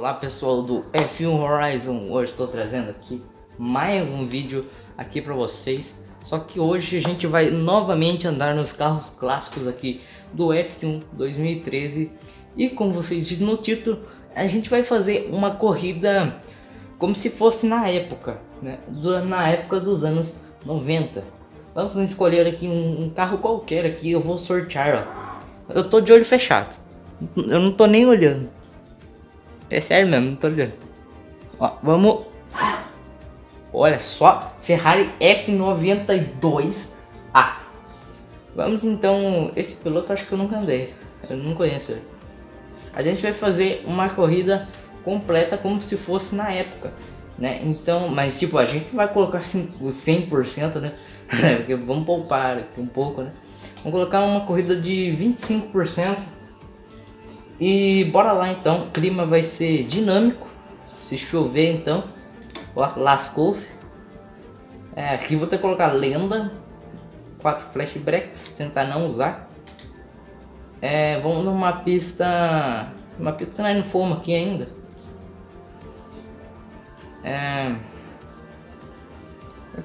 Olá pessoal do F1 Horizon, hoje estou trazendo aqui mais um vídeo aqui para vocês. Só que hoje a gente vai novamente andar nos carros clássicos aqui do F1 2013 E como vocês viram no título, a gente vai fazer uma corrida como se fosse na época né? Na época dos anos 90 Vamos escolher aqui um, um carro qualquer aqui, eu vou sortear ó. Eu tô de olho fechado. Eu não tô nem olhando é sério mesmo, não tô olhando. Ó, vamos... Olha só, Ferrari F92A. Vamos então, esse piloto acho que eu nunca andei. Eu não conheço ele. A gente vai fazer uma corrida completa como se fosse na época. Né? Então, mas tipo, a gente vai colocar assim, o 100%, né? Porque vamos poupar aqui um pouco, né? Vamos colocar uma corrida de 25% e bora lá então, o clima vai ser dinâmico. Se chover então, lascou-se. É, aqui vou ter que colocar lenda. Quatro flashbacks, tentar não usar. É, vamos numa pista... Uma pista que nós não fomos aqui ainda. É...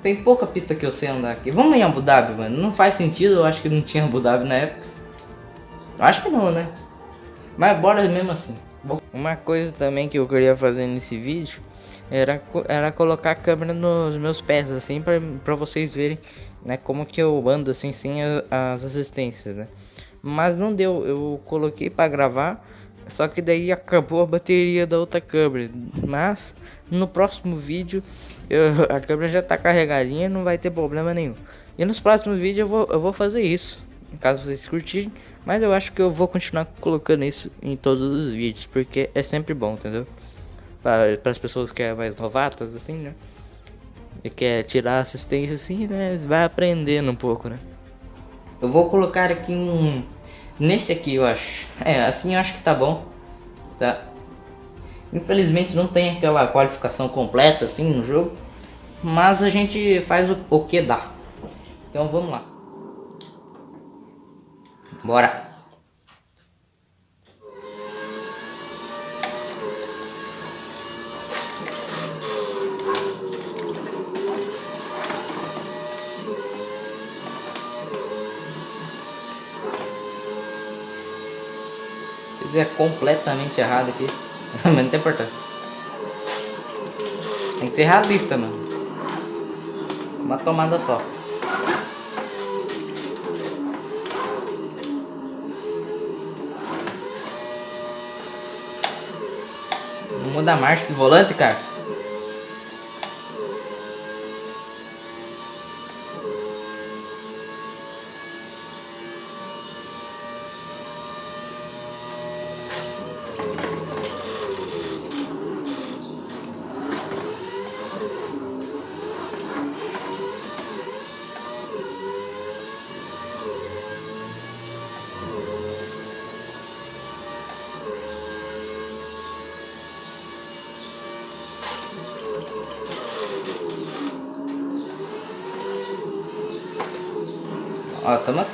Tem pouca pista que eu sei andar aqui. Vamos em Abu Dhabi, mano. Não faz sentido, eu acho que não tinha Abu Dhabi na época. Acho que não, né? Mas bora mesmo assim. Uma coisa também que eu queria fazer nesse vídeo era, era colocar a câmera nos meus pés, assim, pra, pra vocês verem, né, como que eu ando, assim, sem as assistências, né. Mas não deu, eu coloquei pra gravar, só que daí acabou a bateria da outra câmera. Mas, no próximo vídeo, eu, a câmera já tá carregadinha, não vai ter problema nenhum. E nos próximos vídeos eu vou, eu vou fazer isso, caso vocês curtirem. Mas eu acho que eu vou continuar colocando isso em todos os vídeos, porque é sempre bom, entendeu? Para as pessoas que é mais novatas, assim, né? E quer tirar assistência assim, né? Vai aprendendo um pouco, né? Eu vou colocar aqui um... Nesse aqui, eu acho. É, assim eu acho que tá bom. Tá? Infelizmente não tem aquela qualificação completa, assim, no jogo. Mas a gente faz o, o que dá. Então vamos lá. Bora. Se é completamente errado aqui, mas não tem importância. Tem que ser realista, mano. Uma tomada só. A marcha esse volante, cara.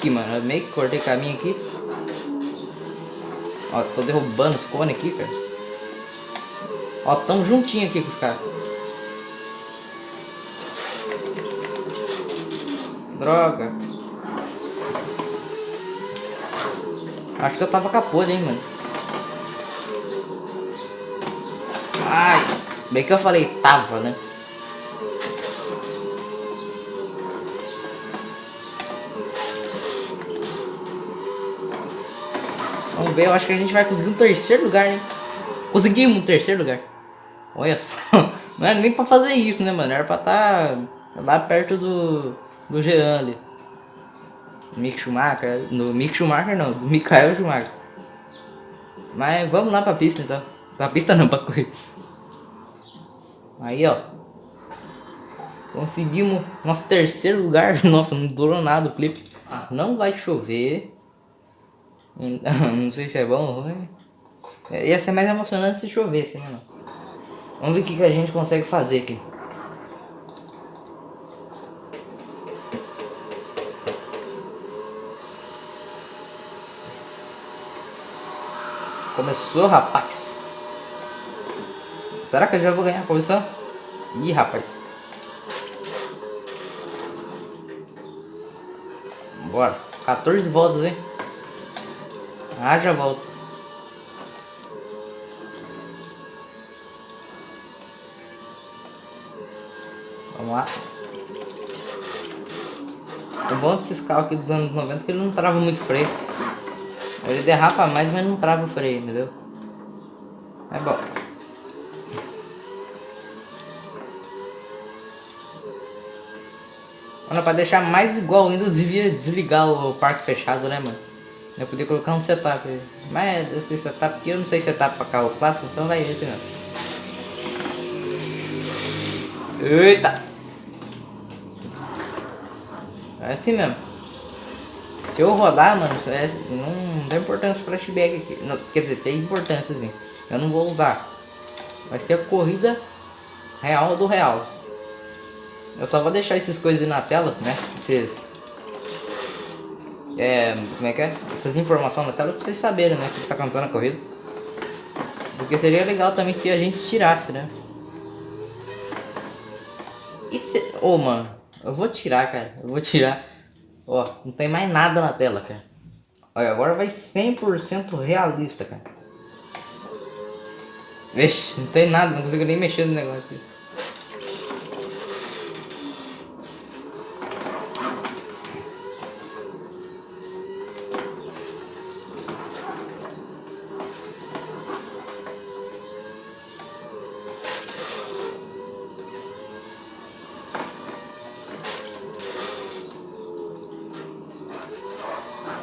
Aqui, mano. Eu meio que cortei caminho aqui. Ó, tô derrubando os cones aqui, cara. Ó, tamo juntinho aqui com os caras. Droga. Acho que eu tava capô, hein, mano. Ai, bem que eu falei tava, né? Eu acho que a gente vai conseguir um terceiro lugar, né? Conseguimos um terceiro lugar. Olha só. Não era nem pra fazer isso, né, mano? Era pra estar tá lá perto do, do Jean ali. Mick Schumacher. No Mick Schumacher não, do Michael Schumacher. Mas vamos lá pra pista então. Pra pista não, pra corrida. Aí, ó. Conseguimos nosso terceiro lugar. Nossa, não durou nada o clipe. Não vai chover. Não sei se é bom ou ruim. Ia ser mais emocionante se chovesse, né? Vamos ver o que, que a gente consegue fazer aqui. Começou, rapaz. Será que eu já vou ganhar a posição? Ih, rapaz. Bora. 14 voltas, hein? Ah, já volto. Vamos lá. O bom desses carros aqui dos anos 90 é que ele não trava muito freio. Ele derrapa mais, mas não trava o freio, entendeu? É bom. Mano, pra deixar mais igual ainda, eu devia desligar o parque fechado, né, mano? Eu podia colocar um setup. Mas esse setup aqui eu não sei setup pra carro clássico, então vai esse mesmo. Eita! É assim mesmo. Se eu rodar, mano, é, não tem importância o flashback aqui. Não, quer dizer, tem importância sim. Eu não vou usar. Vai ser a corrida real do real. Eu só vou deixar essas coisas na tela, né? Esses... É, como é que é? Essas informações na tela pra vocês saberem, né? O que tá acontecendo na corrida. Porque seria legal também se a gente tirasse, né? E se... Ô, oh, mano. Eu vou tirar, cara. Eu vou tirar. Ó, não tem mais nada na tela, cara. Olha, agora vai 100% realista, cara. Vixe, não tem nada. Não consigo nem mexer no negócio.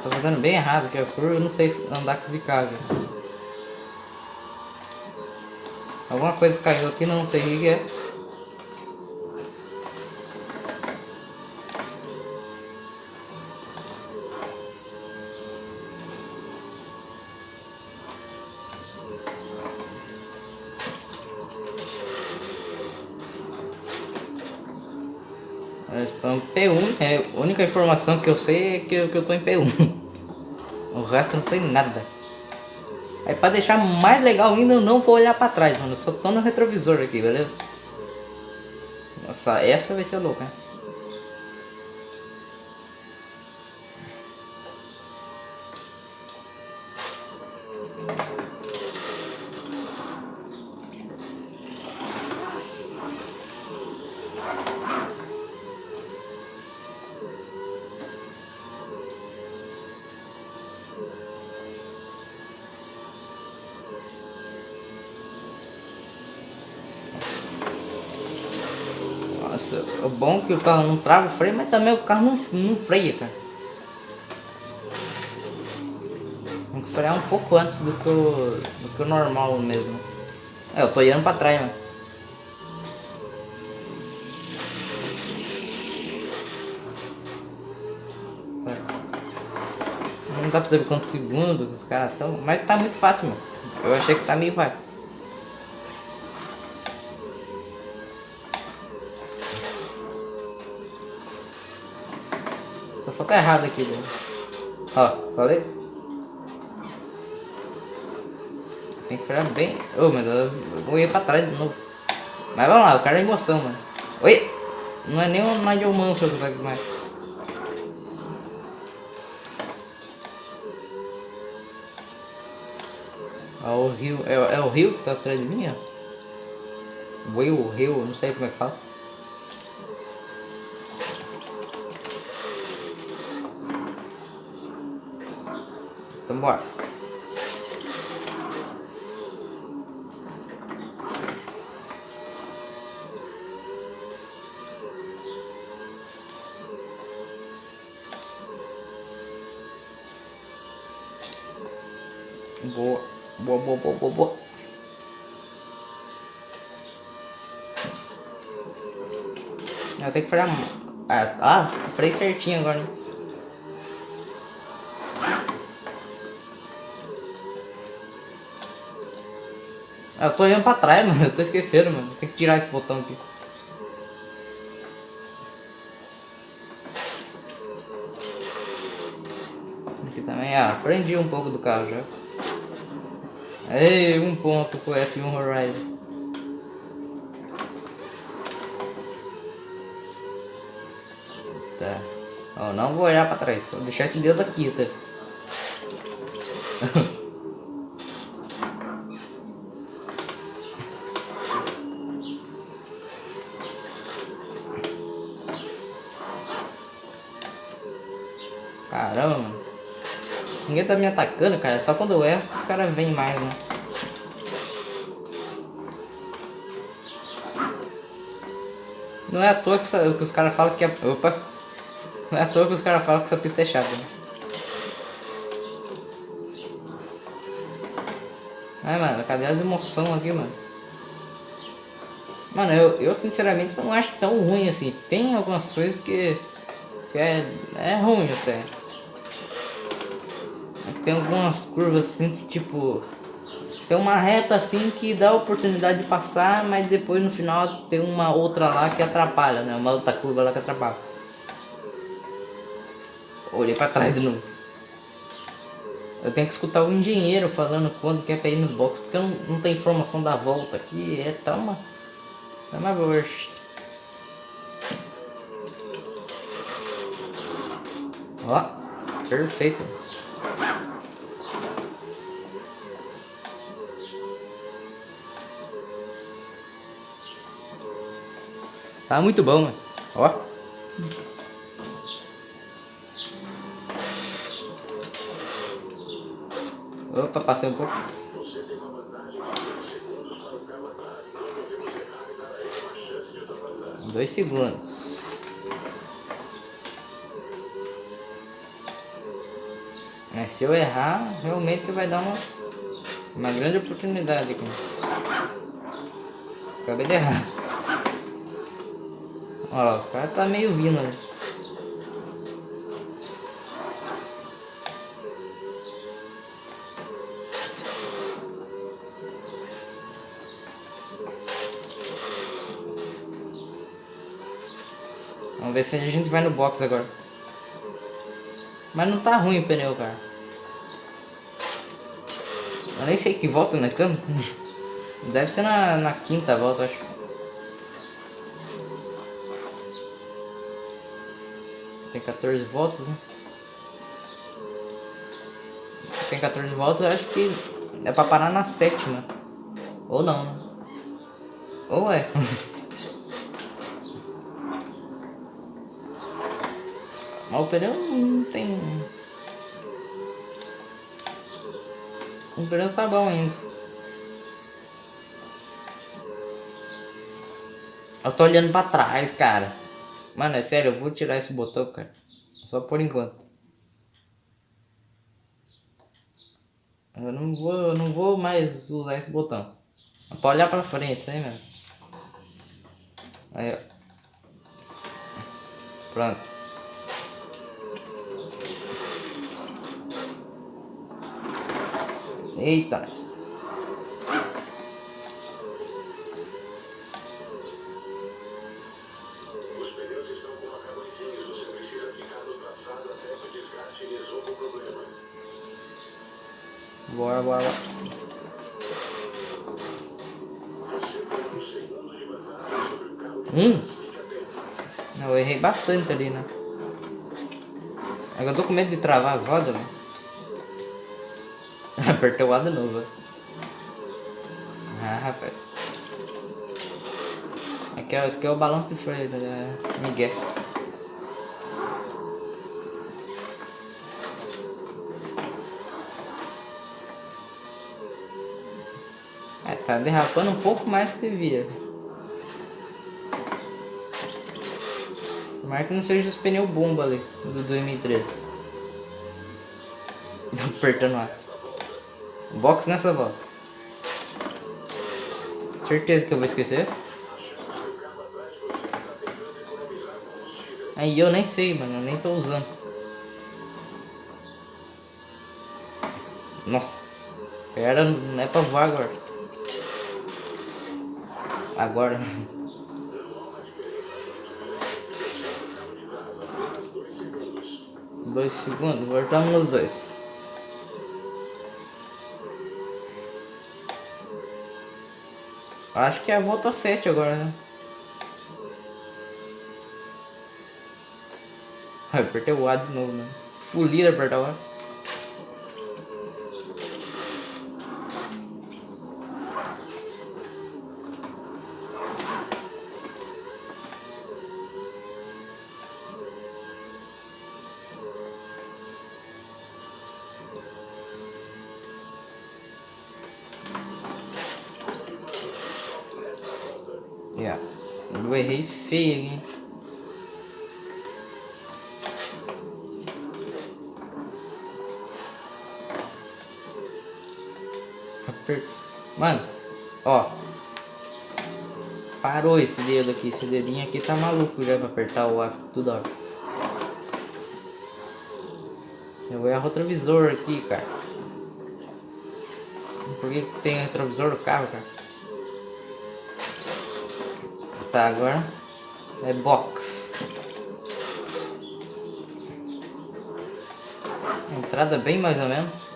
Tô fazendo bem errado aqui as curvas, eu não sei andar com esse carro. Alguma coisa caiu aqui, não sei o que é. Estamos em P1, é, a única informação que eu sei é que que eu tô em P1. Resto eu não sei nada. Aí pra deixar mais legal ainda, eu não vou olhar pra trás, mano. Eu só tô no retrovisor aqui, beleza? Nossa, essa vai ser louca, né? Nossa, o bom é que o carro não trava o freio, mas também o carro não, não freia, cara. Tem que frear um pouco antes do que o, do que o normal mesmo. É, eu tô indo pra trás, mano. Não dá pra saber quantos segundos os caras estão, mas tá muito fácil, mano. Eu achei que tá meio fácil. Tá errado aqui, né? Ó, falei? Tem que ficar bem... Ô, oh, meu Deus, eu vou ir pra trás de novo. Mas vamos lá, o cara é emoção, mano. Oi! Não é nem o Nigel Mansell que tá aqui mais. O rio... É, é o rio que tá atrás de mim, ó. O rio, não sei como é que fala. Então bora. Boa, boa, boa, boa, boa, boa. Eu tenho que frear. Ah, ah freio certinho agora, né? Eu tô olhando pra trás, mano. Eu tô esquecendo, mano. Tem que tirar esse botão aqui. Aqui também, ah, aprendi um pouco do carro já. Ei, um ponto pro F1 Horizon. Tá. Eu não vou olhar pra trás. Vou deixar esse dedo aqui, tá? tá me atacando, cara. Só quando eu erro os caras vêm mais, né? Não é à toa que, que os caras falam que é... Opa! Não é à toa que os caras falam que essa pista é chata, né? Ai, mano, cadê as emoções aqui, mano? Mano, eu, eu sinceramente não acho tão ruim assim. Tem algumas coisas que, que é, é ruim até. Tem algumas curvas assim que tipo... Tem uma reta assim que dá a oportunidade de passar, mas depois no final tem uma outra lá que atrapalha, né? Uma outra curva lá que atrapalha. Olhei pra trás de novo. Eu tenho que escutar o engenheiro falando quando quer pra ir nos boxes, porque não, não tem informação da volta aqui, é tão uma... É uma worst. Ó, perfeito. Tá muito bom, mano. Ó. Opa, passei um pouco. Dois segundos. É, se eu errar, realmente vai dar uma, uma grande oportunidade. Acabei de errar. Olha os caras tá meio vindo, né? Vamos ver se a gente vai no box agora. Mas não tá ruim o pneu, cara. Eu nem sei que volta nós estamos. Deve ser na, na quinta volta, acho. Tem 14 voltas, né? Tem 14 voltas, eu acho que é pra parar na sétima. Ou não, né? Ou é. Mas o pneu não tem... O pneu tá bom ainda. Eu tô olhando pra trás, cara. Mano, é sério, eu vou tirar esse botão, cara. Só por enquanto. Eu não vou, eu não vou mais usar esse botão. Pra olhar pra frente, isso aí mesmo. Aí, ó. Pronto. Eita, Bora, bora, bora. Hum. Eu errei bastante ali, né? Agora eu tô com medo de travar as rodas, né? Apertei o A de novo. Ah, rapaz. Aqui, ó, aqui é o balão de freio, né? Miguel. Tá derrapando um pouco mais que devia. Tomara que não seja os pneus bomba ali, do 2013. Apertando lá. Box nessa volta. Certeza que eu vou esquecer. Aí eu nem sei, mano. Eu nem tô usando. Nossa. Era, não é pra voar agora agora. Dois segundos, voltamos dois. Acho que é volta 7 agora, né? Apertei o A de novo, né? Fulir apertar o A. feio hein? Mano, ó. Parou esse dedo aqui. Esse dedinho aqui tá maluco já pra apertar o A toda hora. Eu vou errar o retrovisor aqui, cara. Por que, que tem retrovisor no carro, cara? Tá, agora é box. Entrada bem mais ou menos.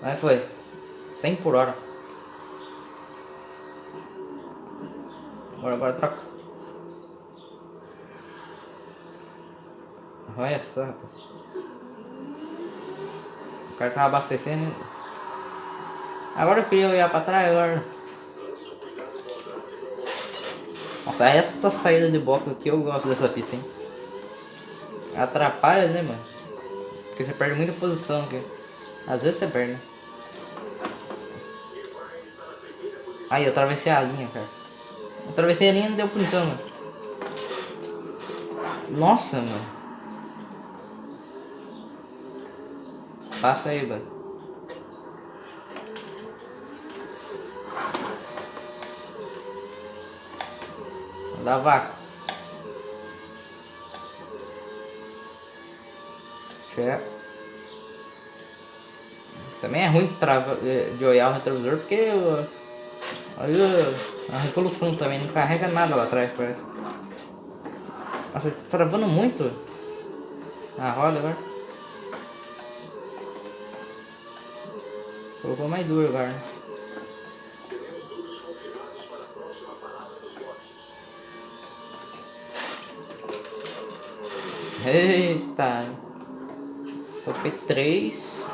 Mas foi. 100 por hora. Agora, agora troca. Olha só, rapaz. O cara tava abastecendo. Agora eu queria olhar pra trás, agora... Nossa, essa saída de box aqui eu gosto dessa pista, hein? Atrapalha, né, mano? Porque você perde muita posição aqui. Às vezes você perde? Aí, eu atravessei a linha, cara. Eu atravessei a linha e não deu punição, mano. Nossa, mano. Passa aí, mano. Da vaca. Chefe. Também é ruim de olhar o retrovisor porque Olha a resolução também, não carrega nada lá atrás, parece. Nossa, tá travando muito a roda agora. Colocou mais duro agora. Né? Eita! Topei três.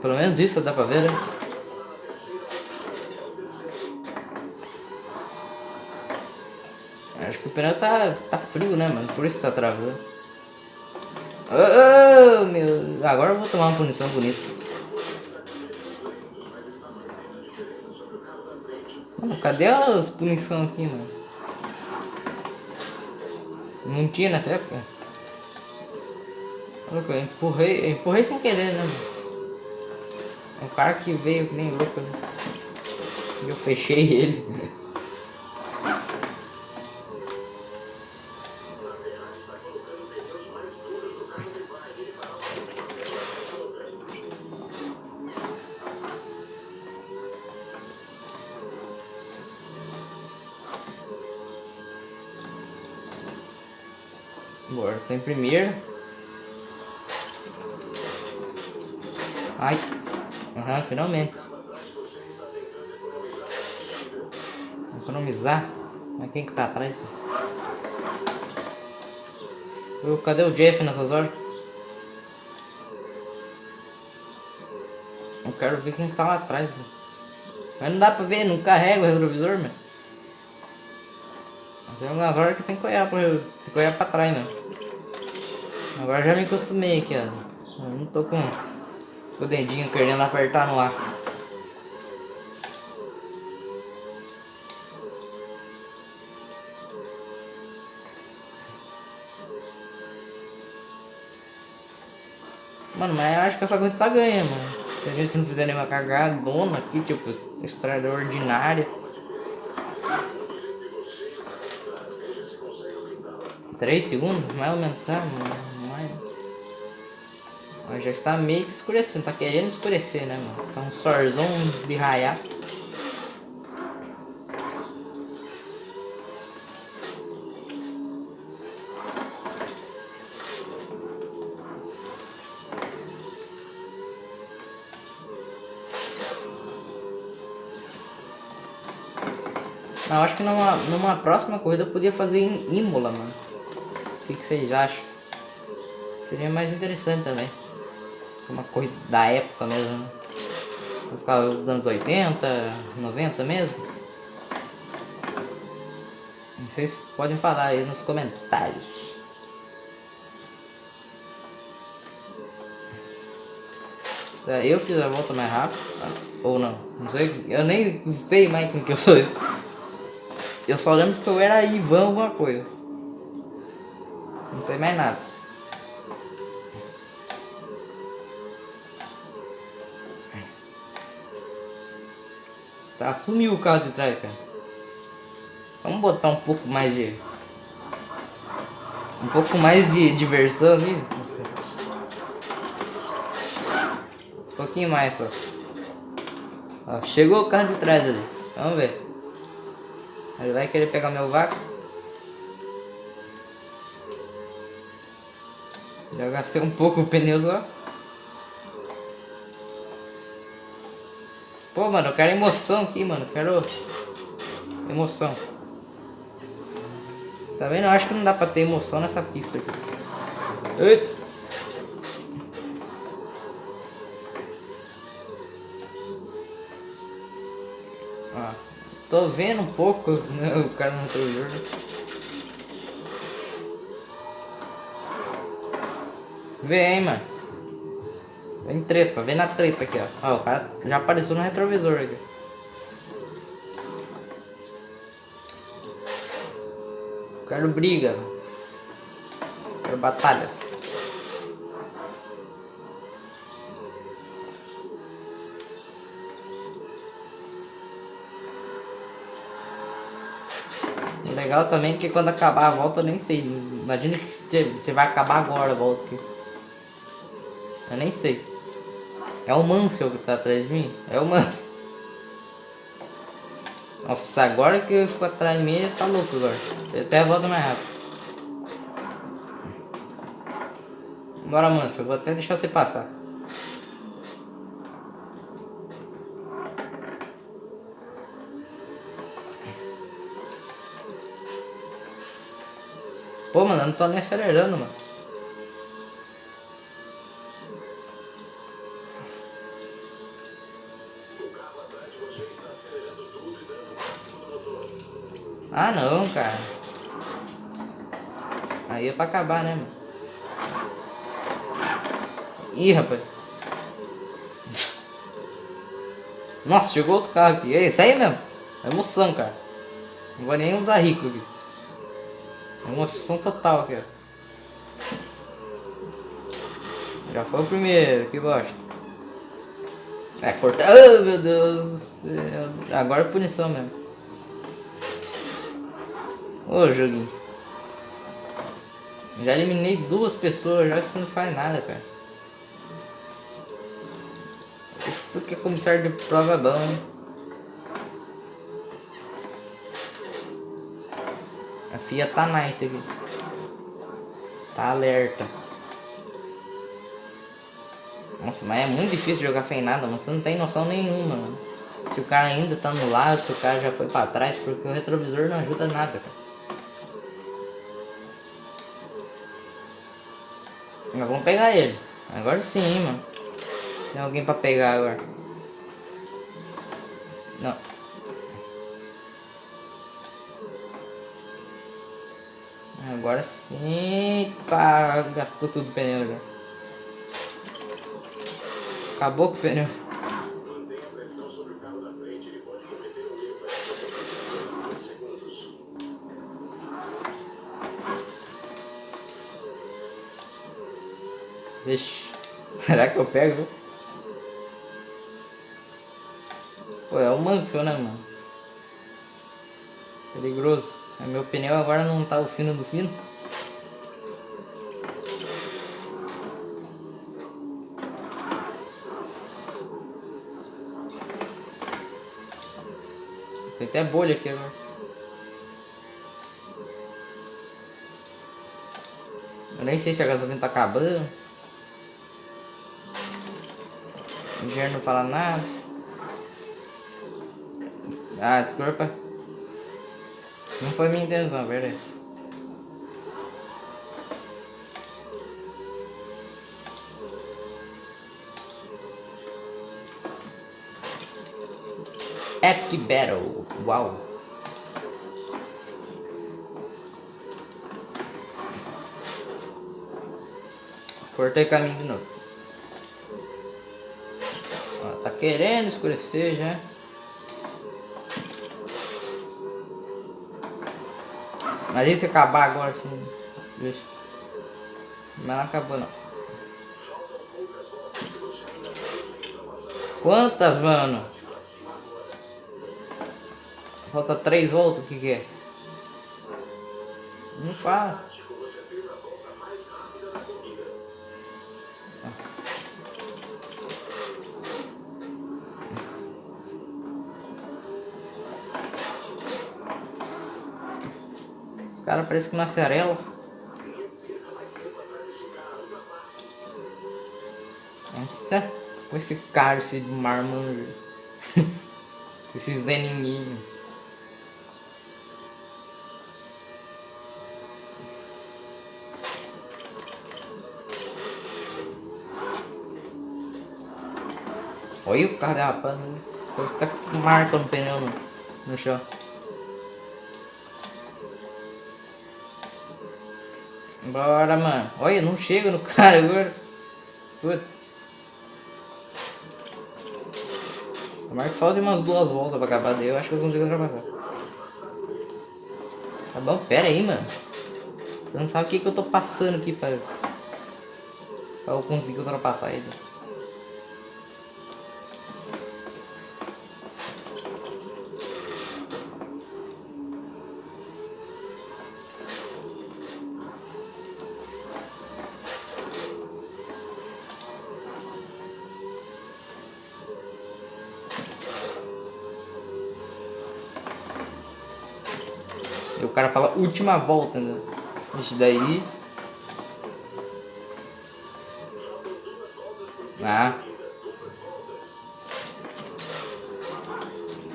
Pelo menos isso dá pra ver, né? Acho que o pneu tá, tá frio, né, mano? Por isso que tá travando. Oh, meu... Agora eu vou tomar uma punição bonita. Mano, cadê as punições aqui, mano? Não tinha nessa época? Eu empurrei, empurrei sem querer, né, mano? O cara que veio que nem louco, né? Eu fechei ele. Quem que tá atrás? Eu, cadê o Jeff nessas horas? Eu quero ver quem tá lá atrás. Mas não dá pra ver, não carrega o retrovisor, mano. Tem algumas horas que tem que olhar, pra, tem que olhar pra trás, né? Agora já me acostumei aqui, ó. Eu não tô com, com o dedinho querendo apertar no ar. Mano, mas eu acho que essa coisa tá ganha, mano. Se a gente não fizer nenhuma cagadona aqui, tipo, estrada ordinária. 3 segundos? Ou menos, tá? Mais... Mas já está meio que escurecendo, tá querendo escurecer, né, mano? Tá um sorzão de raiar. Eu acho que numa, numa próxima corrida eu podia fazer em Imola, mano. O que, que vocês acham? Seria mais interessante também. Uma corrida da época mesmo, né? Os carros dos anos 80, 90 mesmo. Vocês podem falar aí nos comentários. É, eu fiz a volta mais rápido, ou não, não sei, eu nem sei mais quem que eu sou. Eu só lembro que eu era Ivan alguma coisa. Não sei mais nada. Tá, sumiu o carro de trás, cara. Vamos botar um pouco mais de... Um pouco mais de diversão ali. Um pouquinho mais só. Ó, chegou o carro de trás ali. Vamos ver. Ele vai querer pegar meu vácuo. Já gastei um pouco o pneu lá. Pô, mano, eu quero emoção aqui, mano. Eu quero emoção. Tá vendo? Eu acho que não dá pra ter emoção nessa pista aqui. Eita. Tô vendo um pouco né, o cara no retrovisor. Vem, mano. Vem treta, vem na treta aqui, ó. Ó, o cara já apareceu no retrovisor aqui. Quero briga. Quero batalhas. Legal também que quando acabar a volta eu nem sei. Imagina que você vai acabar agora a volta aqui. Eu nem sei. É o Mansell que tá atrás de mim? É o Mansell. Nossa, agora que eu fico atrás de mim, ele tá louco agora. Ele até volta mais rápido. Bora, Mansell. Eu vou até deixar você passar. Pô, mano, eu não tô nem acelerando, mano. Ah não, cara. Aí é pra acabar, né, mano? Ih, rapaz. Nossa, chegou outro carro aqui. É isso aí mesmo. É emoção, cara. Não vou nem usar rico aqui. É emoção total aqui, ó. Já foi o primeiro, que bosta. É, cortar. Oh, meu Deus do céu. Agora é punição mesmo. Ô joguinho. Já eliminei duas pessoas, já isso não faz nada, cara. Isso que é comissário de prova bom, hein? FIA tá nice aqui. Tá alerta. Nossa, mas é muito difícil jogar sem nada, mano. Você não tem noção nenhuma, mano. Se o cara ainda tá no lado, se o cara já foi pra trás, porque o retrovisor não ajuda nada, cara. Mas vamos pegar ele. Agora sim, mano. Tem alguém pra pegar agora. Agora sim. Pá, gastou tudo o pneu já. Acabou com o pneu. Vixe. Será que eu pego? Pô, é o Mansell, né, mano? Perigoso. Meu pneu agora não tá o fino do fino. Tem até bolha aqui agora. Eu nem sei se a gasolina tá acabando. O engenheiro não fala nada. Ah, desculpa. Não foi minha intenção, é peraí. Epic Battle. Uau. Cortei caminho de novo. Ó, tá querendo escurecer já. Imagina se acabar agora assim. Mas não acabou não. Quantas, mano? Falta três voltas, o que que é? Não fala. Os caras parecem que nasce arela. Nossa, com esse cara, esse marmanjo. esse zeninho. Olha o carro derrapando. Só tá marca no pneu no, no chão. Bora, mano. Olha, não chega no cara agora. Putz. Tomara que falte umas duas voltas pra acabar daí. Eu acho que eu consigo ultrapassar. Tá bom? Pera aí, mano. Você não sabe o que, que eu tô passando aqui pra... Pra eu conseguir ultrapassar ele. Última volta, né? Isso daí. Ah.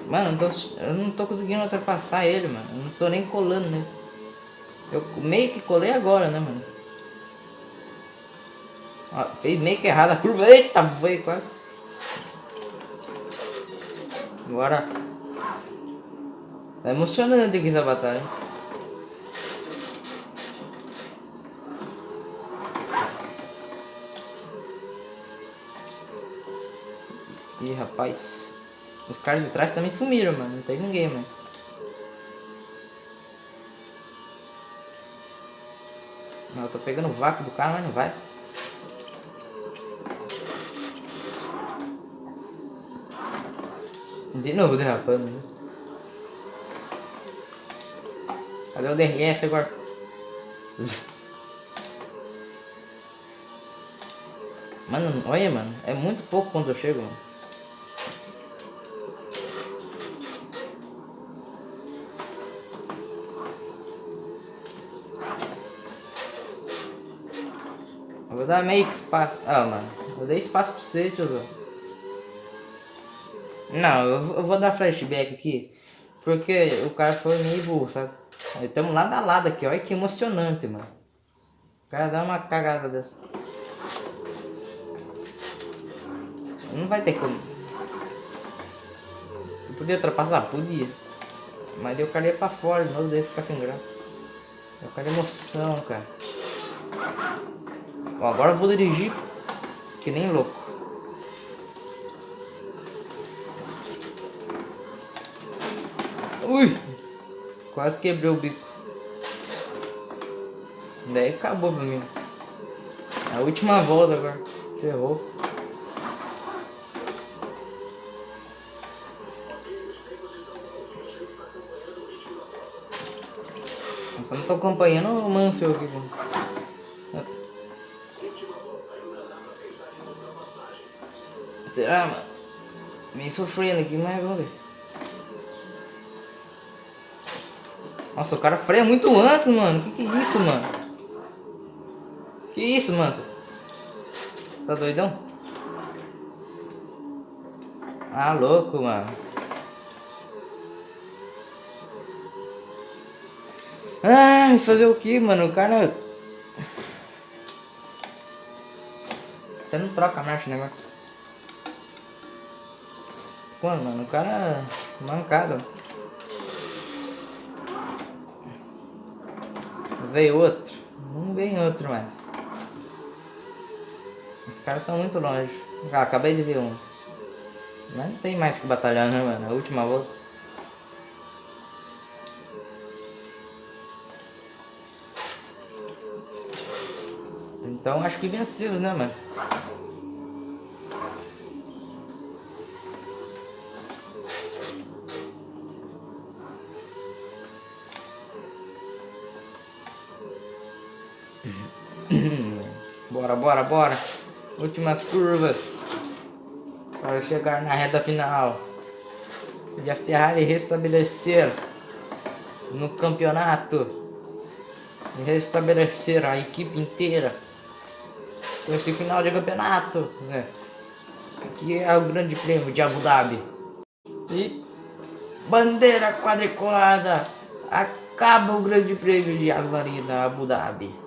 Mano, eu, tô, eu não tô conseguindo ultrapassar ele, mano. Eu não tô nem colando né? Eu meio que colei agora, né, mano? Ó, fez meio que errado a curva. Eita, foi quase. Agora Tá emocionante aqui essa batalha. Rapaz. Os caras de trás também sumiram, mano. Não tem ninguém mais. Não, eu tô pegando o vácuo do cara, mas não vai. De novo derrapando. Né? Cadê o DRS agora? Mano, olha, mano. É muito pouco quando eu chego, mano. Vou dar meio que espaço. Ah, mano. Eu dei espaço pra você, tiozão. Não, eu vou dar flashback aqui. Porque o cara foi meio burro, sabe? Estamos lado a lado aqui, olha que emocionante, mano. O cara dá uma cagada dessa. Não vai ter como. Eu podia ultrapassar? Podia. Mas eu cara ia pra fora de novo, daí ficar sem graça. Eu quero emoção, cara. Ó, agora eu vou dirigir que nem louco. Ui! Quase quebrei o bico. Daí acabou pra mim. A última volta agora. Ferrou. Só não tô acompanhando o Mansell aqui. Será, mano? Meio sofrendo aqui, mas vamos ver. Nossa, o cara freia muito antes, mano. Que que é isso, mano? Que isso, mano? Você tá doidão? Ah, louco, mano. Ah, fazer o que, mano? O cara... Até não troca a marcha, né, mano? Quando, mano? O cara... Mancada. Veio outro. Não vem outro mais. Os caras estão muito longe. Ah, acabei de ver um. Mas não tem mais que batalhar, né, mano? A última volta. Então acho que venceu, né, mano? Bora, bora, bora. Últimas curvas. Para chegar na reta final. E a Ferrari restabelecer no campeonato. E restabelecer a equipe inteira. Com esse final de campeonato. Né? Aqui é o grande prêmio de Abu Dhabi. E bandeira quadriculada. Acaba o grande prêmio de Asmarina Abu Dhabi.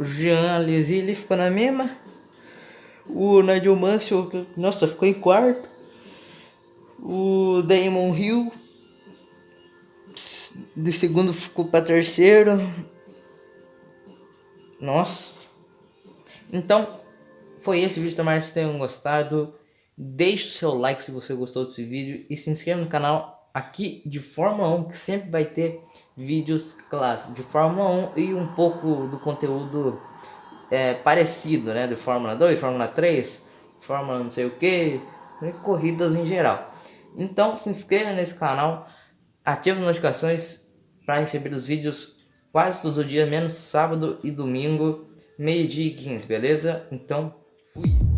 O Jean Alesi, ele ficou na mesma. O Nigel Mansell, nossa, ficou em quarto. O Damon Hill, de segundo ficou para terceiro. Nossa. Então, foi esse vídeo. Tomara que vocês tenham gostado. Deixe o seu like se você gostou desse vídeo. E se inscreva no canal aqui de Fórmula 1, que sempre vai ter vídeos, claro, de Fórmula 1 e um pouco do conteúdo é, parecido, né? De Fórmula 2, Fórmula 3, Fórmula não sei o que, corridas em geral. Então se inscreva nesse canal, ative as notificações para receber os vídeos quase todo dia, menos sábado e domingo, meio dia e 15, beleza? Então, fui!